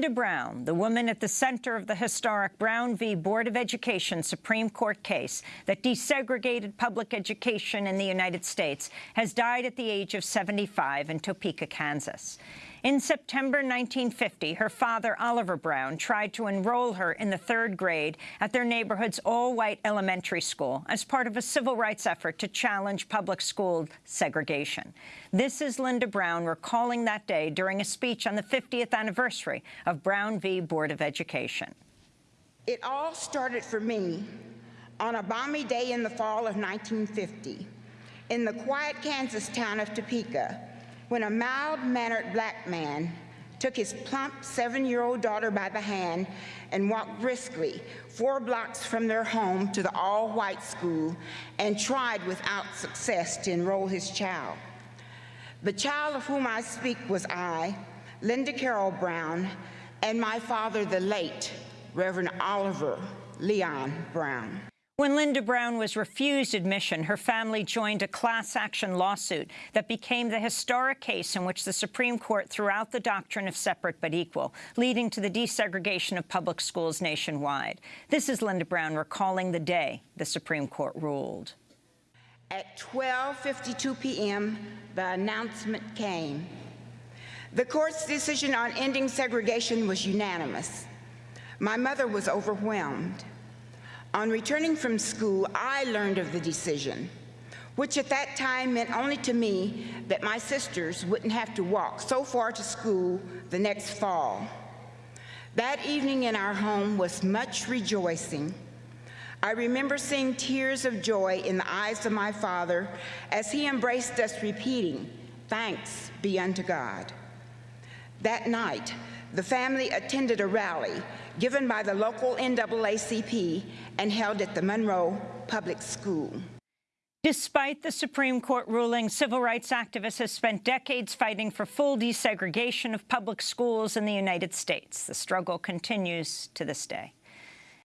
Linda Brown, the woman at the center of the historic Brown v. Board of Education Supreme Court case that desegregated public education in the United States, has died at the age of 75 in Topeka, Kansas. In September 1950, her father, Oliver Brown, tried to enroll her in the third grade at their neighborhood's all-white elementary school as part of a civil rights effort to challenge public school segregation. This is Linda Brown recalling that day during a speech on the 50th anniversary of Brown v. Board of Education. It all started for me on a balmy day in the fall of 1950 in the quiet Kansas town of Topeka when a mild-mannered black man took his plump seven-year-old daughter by the hand and walked briskly four blocks from their home to the all-white school and tried without success to enroll his child. The child of whom I speak was I, Linda Carol Brown, and my father, the late Reverend Oliver Leon Brown. When Linda Brown was refused admission, her family joined a class-action lawsuit that became the historic case in which the Supreme Court threw out the doctrine of separate but equal, leading to the desegregation of public schools nationwide. This is Linda Brown recalling the day the Supreme Court ruled. At 12.52 p.m., the announcement came. The court's decision on ending segregation was unanimous. My mother was overwhelmed. On returning from school, I learned of the decision, which at that time meant only to me that my sisters wouldn't have to walk so far to school the next fall. That evening in our home was much rejoicing. I remember seeing tears of joy in the eyes of my father as he embraced us repeating, thanks be unto God. That night, the family attended a rally given by the local NAACP and held at the Monroe Public School. Despite the Supreme Court ruling, civil rights activists have spent decades fighting for full desegregation of public schools in the United States. The struggle continues to this day.